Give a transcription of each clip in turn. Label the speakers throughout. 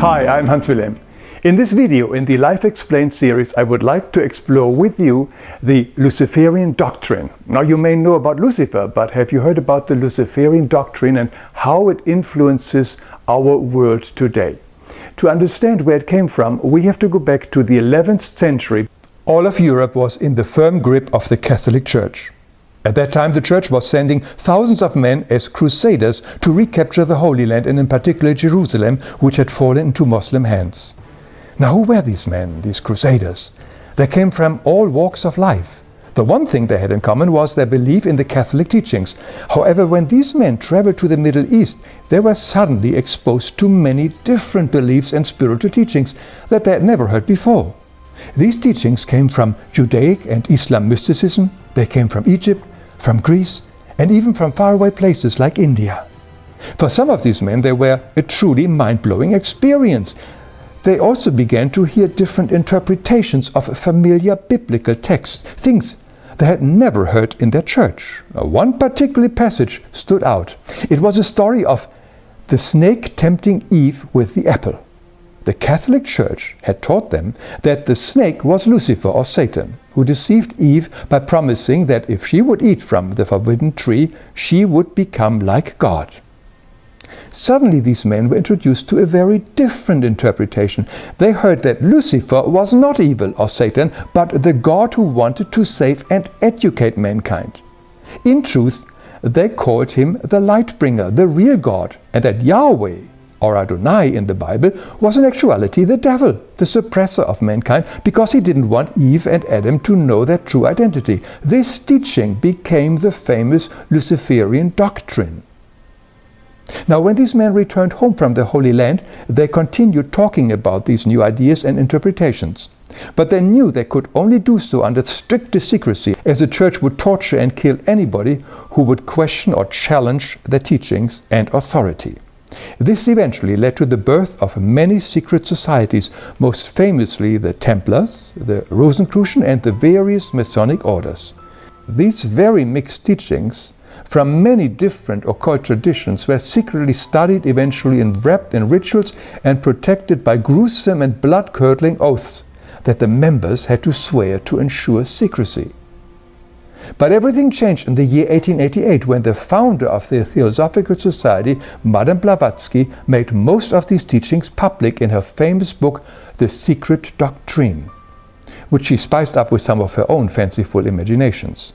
Speaker 1: Hi, I'm Hans Wilhelm. In this video, in the Life Explained series, I would like to explore with you the Luciferian doctrine. Now you may know about Lucifer, but have you heard about the Luciferian doctrine and how it influences our world today? To understand where it came from, we have to go back to the 11th century. All of Europe was in the firm grip of the Catholic Church. At that time, the Church was sending thousands of men as crusaders to recapture the Holy Land and in particular Jerusalem, which had fallen into Muslim hands. Now, who were these men, these crusaders? They came from all walks of life. The one thing they had in common was their belief in the Catholic teachings. However, when these men traveled to the Middle East, they were suddenly exposed to many different beliefs and spiritual teachings that they had never heard before. These teachings came from Judaic and Islam mysticism, they came from Egypt, from Greece, and even from faraway places like India. For some of these men, they were a truly mind-blowing experience. They also began to hear different interpretations of familiar biblical texts, things they had never heard in their church. One particular passage stood out. It was a story of the snake tempting Eve with the apple. The Catholic Church had taught them that the snake was Lucifer or Satan, who deceived Eve by promising that if she would eat from the forbidden tree, she would become like God. Suddenly these men were introduced to a very different interpretation. They heard that Lucifer was not evil or Satan, but the God who wanted to save and educate mankind. In truth, they called him the Lightbringer, the real God, and that Yahweh or Adonai in the Bible, was in actuality the devil, the suppressor of mankind, because he didn't want Eve and Adam to know their true identity. This teaching became the famous Luciferian doctrine. Now, when these men returned home from the Holy Land, they continued talking about these new ideas and interpretations. But they knew they could only do so under strictest secrecy, as the church would torture and kill anybody who would question or challenge their teachings and authority. This eventually led to the birth of many secret societies, most famously the Templars, the Rosicrucian and the various Masonic orders. These very mixed teachings from many different occult traditions were secretly studied, eventually enwrapped in rituals and protected by gruesome and blood-curdling oaths that the members had to swear to ensure secrecy. But everything changed in the year 1888 when the founder of the Theosophical Society, Madame Blavatsky, made most of these teachings public in her famous book The Secret Doctrine, which she spiced up with some of her own fanciful imaginations.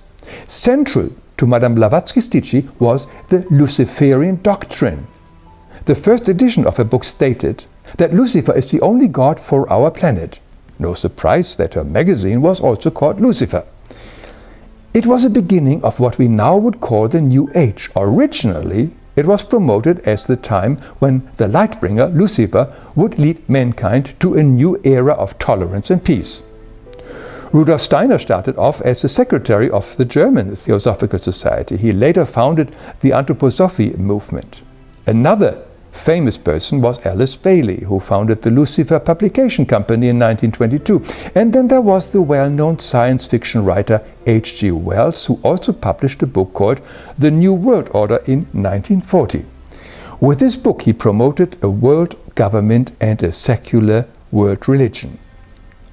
Speaker 1: Central to Madame Blavatsky's teaching was the Luciferian Doctrine. The first edition of her book stated that Lucifer is the only god for our planet. No surprise that her magazine was also called Lucifer. It was a beginning of what we now would call the New Age. Originally, it was promoted as the time when the Lightbringer, Lucifer, would lead mankind to a new era of tolerance and peace. Rudolf Steiner started off as the secretary of the German Theosophical Society. He later founded the Anthroposophy movement. Another famous person was Alice Bailey, who founded the Lucifer Publication Company in 1922. And then there was the well-known science fiction writer H.G. Wells, who also published a book called The New World Order in 1940. With this book he promoted a world government and a secular world religion.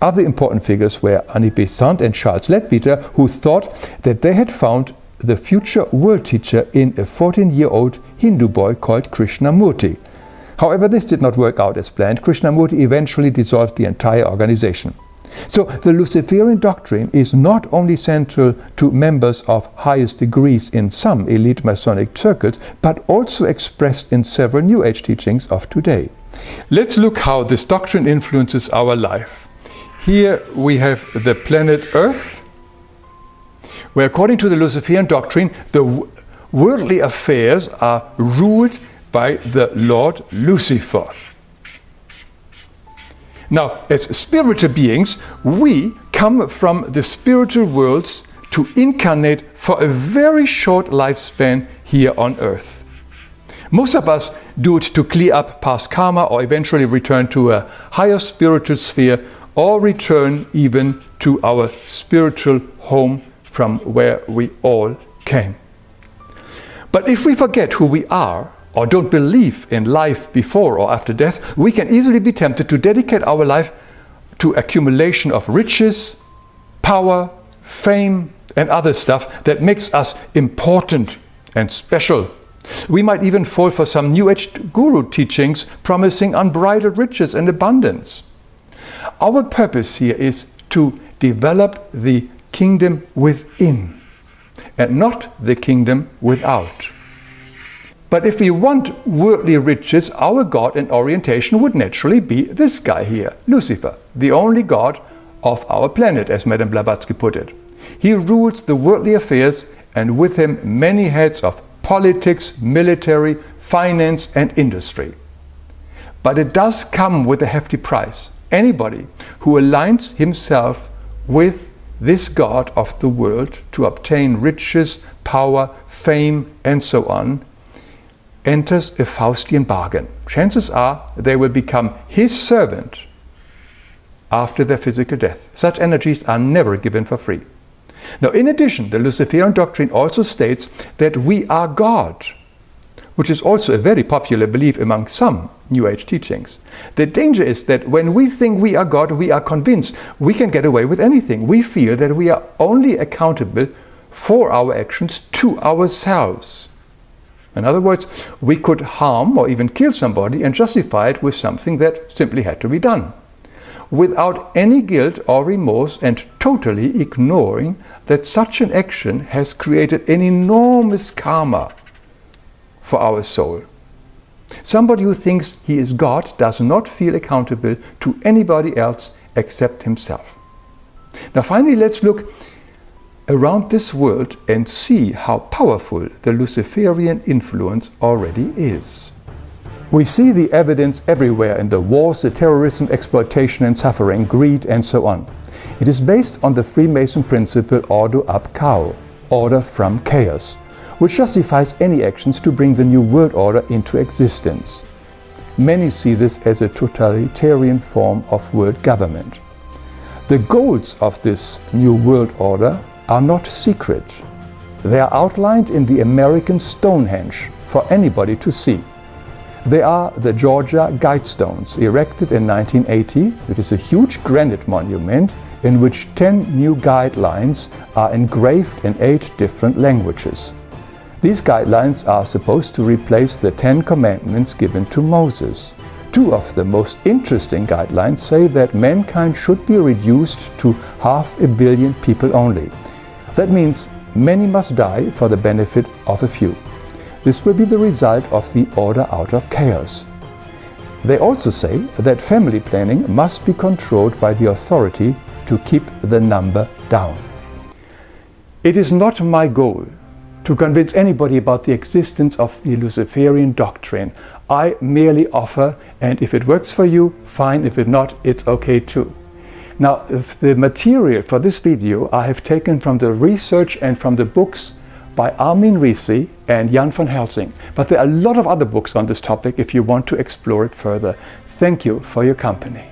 Speaker 1: Other important figures were Annie Besant and Charles Leadbeater, who thought that they had found the future world teacher in a 14-year-old Hindu boy called Krishnamurti. However, this did not work out as planned. Krishnamurti eventually dissolved the entire organization. So the Luciferian doctrine is not only central to members of highest degrees in some elite Masonic circles, but also expressed in several New Age teachings of today. Let's look how this doctrine influences our life. Here we have the planet Earth, where according to the Luciferian doctrine, the worldly affairs are ruled by the Lord Lucifer. Now, as spiritual beings, we come from the spiritual worlds to incarnate for a very short lifespan here on earth. Most of us do it to clear up past karma or eventually return to a higher spiritual sphere or return even to our spiritual home from where we all came. But if we forget who we are, or don't believe in life before or after death, we can easily be tempted to dedicate our life to accumulation of riches, power, fame, and other stuff that makes us important and special. We might even fall for some New Age guru teachings promising unbridled riches and abundance. Our purpose here is to develop the kingdom within and not the kingdom without. But if we want worldly riches, our God and orientation would naturally be this guy here, Lucifer, the only God of our planet, as Madame Blavatsky put it. He rules the worldly affairs and with him many heads of politics, military, finance and industry. But it does come with a hefty price. Anybody who aligns himself with this God of the world to obtain riches, power, fame and so on enters a Faustian bargain. Chances are they will become his servant after their physical death. Such energies are never given for free. Now, in addition, the Luciferian doctrine also states that we are God, which is also a very popular belief among some New Age teachings. The danger is that when we think we are God, we are convinced we can get away with anything. We feel that we are only accountable for our actions to ourselves. In other words, we could harm or even kill somebody and justify it with something that simply had to be done. Without any guilt or remorse and totally ignoring that such an action has created an enormous karma for our soul. Somebody who thinks he is God does not feel accountable to anybody else except himself. Now finally let's look around this world and see how powerful the Luciferian influence already is. We see the evidence everywhere in the wars, the terrorism, exploitation and suffering, greed and so on. It is based on the Freemason principle Ordo ab Chao, order from chaos, which justifies any actions to bring the new world order into existence. Many see this as a totalitarian form of world government. The goals of this new world order are not secret. They are outlined in the American Stonehenge for anybody to see. They are the Georgia Guidestones, erected in 1980. It is a huge granite monument in which 10 new guidelines are engraved in eight different languages. These guidelines are supposed to replace the Ten Commandments given to Moses. Two of the most interesting guidelines say that mankind should be reduced to half a billion people only. That means many must die for the benefit of a few. This will be the result of the order out of chaos. They also say that family planning must be controlled by the authority to keep the number down. It is not my goal to convince anybody about the existence of the Luciferian doctrine. I merely offer, and if it works for you, fine. If it not, it's okay too. Now, the material for this video I have taken from the research and from the books by Armin Risi and Jan van Helsing. But there are a lot of other books on this topic if you want to explore it further. Thank you for your company.